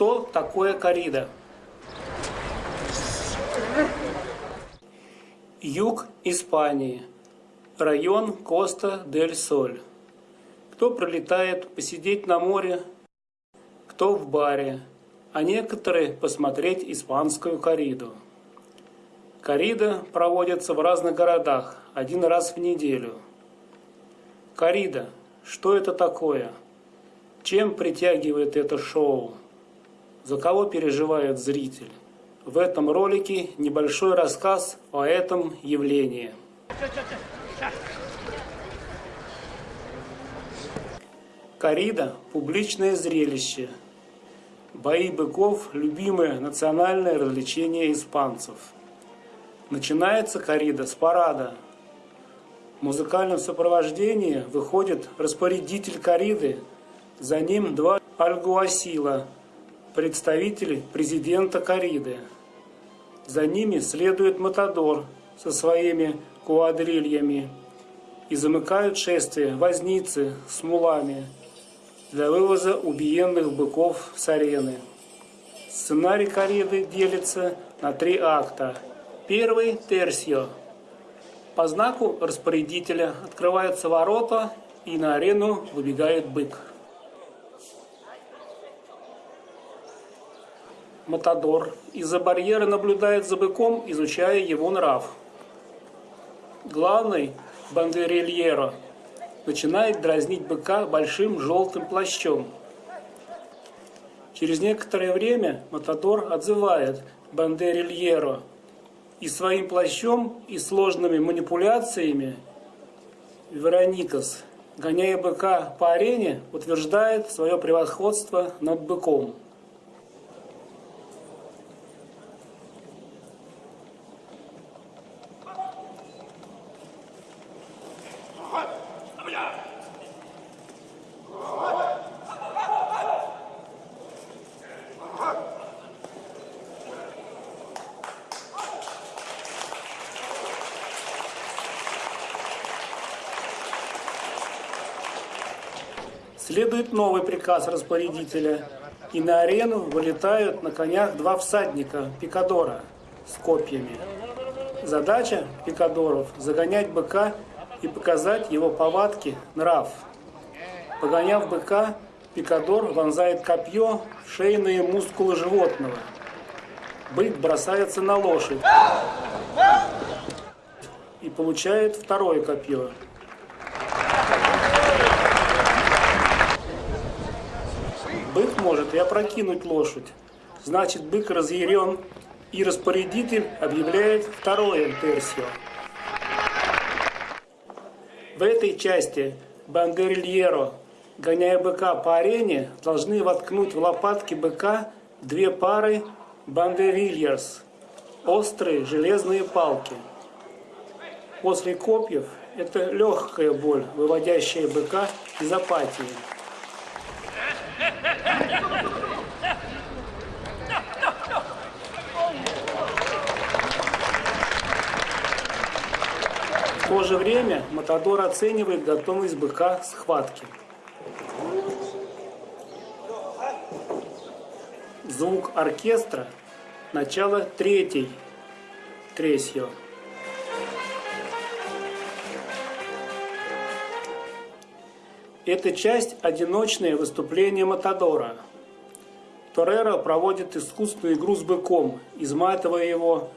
Что такое корида? Юг Испании. Район Коста-дель-Соль. Кто прилетает посидеть на море, кто в баре, а некоторые посмотреть испанскую кориду. Корида проводится в разных городах один раз в неделю. Корида. Что это такое? Чем притягивает это шоу? За кого переживает зритель? В этом ролике небольшой рассказ о этом явлении. Корида – публичное зрелище. Бои быков – любимое национальное развлечение испанцев. Начинается корида с парада. В музыкальном сопровождении выходит распорядитель кориды, за ним два альгуасила, представители президента кориды. За ними следует Матадор со своими куадрильями и замыкают шествие возницы с мулами – для вывоза убиенных быков с арены. Сценарий кориды делится на три акта. Первый – терсио. По знаку распорядителя открываются ворота, и на арену выбегает бык. Матадор из-за барьера наблюдает за быком, изучая его нрав. Главный – бандерильеро – начинает дразнить быка большим желтым плащом. Через некоторое время Матадор отзывает Бандерильеро и своим плащом и сложными манипуляциями Вероникас, гоняя быка по арене, утверждает свое превосходство над быком. Следует новый приказ распорядителя, и на арену вылетают на конях два всадника пикадора с копьями. Задача пикадоров – загонять быка и показать его повадки, нрав. Погоняв быка, пикадор вонзает копье в шейные мускулы животного. Бык бросается на лошадь и получает второе копье. Бык может и опрокинуть лошадь. Значит, бык разъярен, и распорядитель объявляет второе терсио. В этой части бандерильеро, гоняя быка по арене, должны воткнуть в лопатки быка две пары бандерильерс, острые железные палки. После копьев это легкая боль, выводящая быка из апатии. В то же время Матадор оценивает готовность быка к схватке. Звук оркестра – начало третьей тресьё. Эта часть – одиночное выступление Матадора. Тореро проводит искусственную игру с быком, изматывая его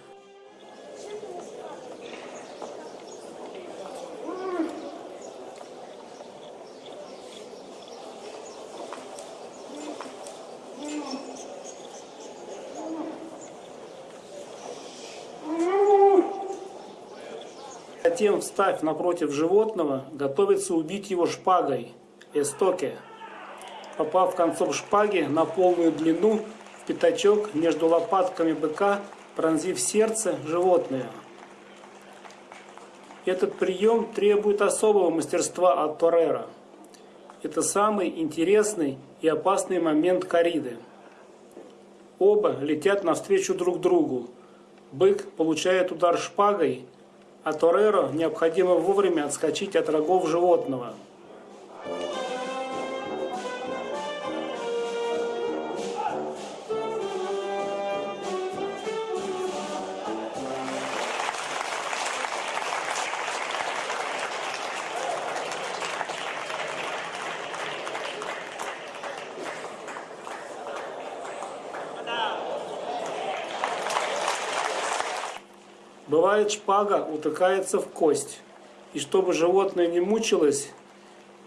Затем, встав напротив животного, готовится убить его шпагой, эстоке, попав концом шпаги на полную длину в пятачок между лопатками быка, пронзив сердце животное. Этот прием требует особого мастерства от Торера. Это самый интересный и опасный момент кориды. Оба летят навстречу друг другу. Бык получает удар шпагой, а Тореро необходимо вовремя отскочить от рогов животного. Бывает шпага утыкается в кость, и чтобы животное не мучилось,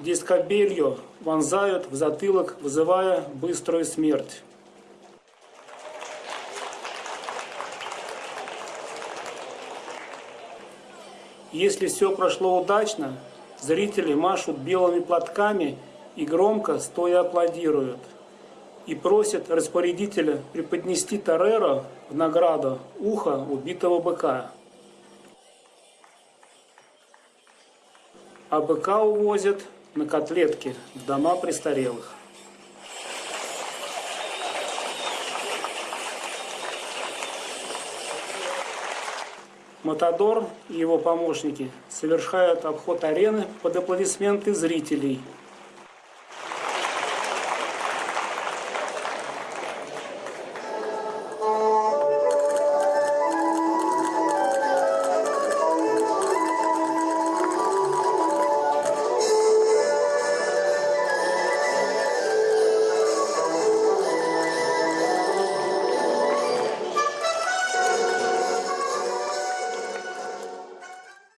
дискобелью вонзают в затылок, вызывая быструю смерть. Если все прошло удачно, зрители машут белыми платками и громко стоя аплодируют. И просят распорядителя преподнести Тореро в награду ухо убитого быка. А быка увозят на котлетки в дома престарелых. Матадор и его помощники совершают обход арены под аплодисменты зрителей –